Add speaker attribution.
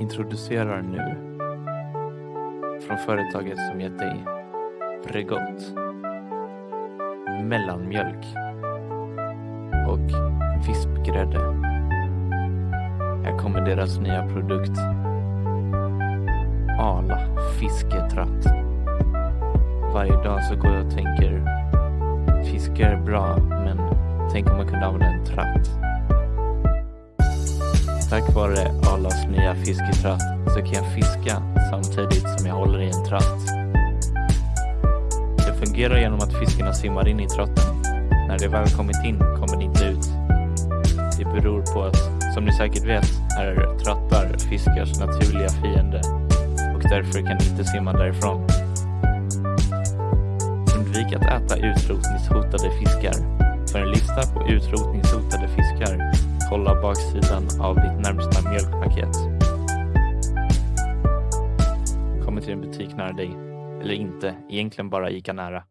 Speaker 1: introducerar nu från företaget som gett dig Bregott, mellanmjölk och vispgrädde. Här kommer deras nya produkt. Ala fisketratt. Varje dag så går jag och tänker fiske är bra, men tänk om man kunde använda en tratt. Tack vare Arlas nya fisketratt så kan jag fiska samtidigt som jag håller i en tratt. Det fungerar genom att fiskarna simmar in i tratten. När de väl kommit in kommer de inte ut. Det beror på att, som ni säkert vet, är trattar fiskars naturliga fiende och därför kan de inte simma därifrån. Undvik att äta utrotningshotade fiskar. För en lista på utrotningshotade fiskar, kolla baksidan av ditt närmsta mjölkpaket. Kommer till en butik nära dig. Eller inte, egentligen bara Ica nära.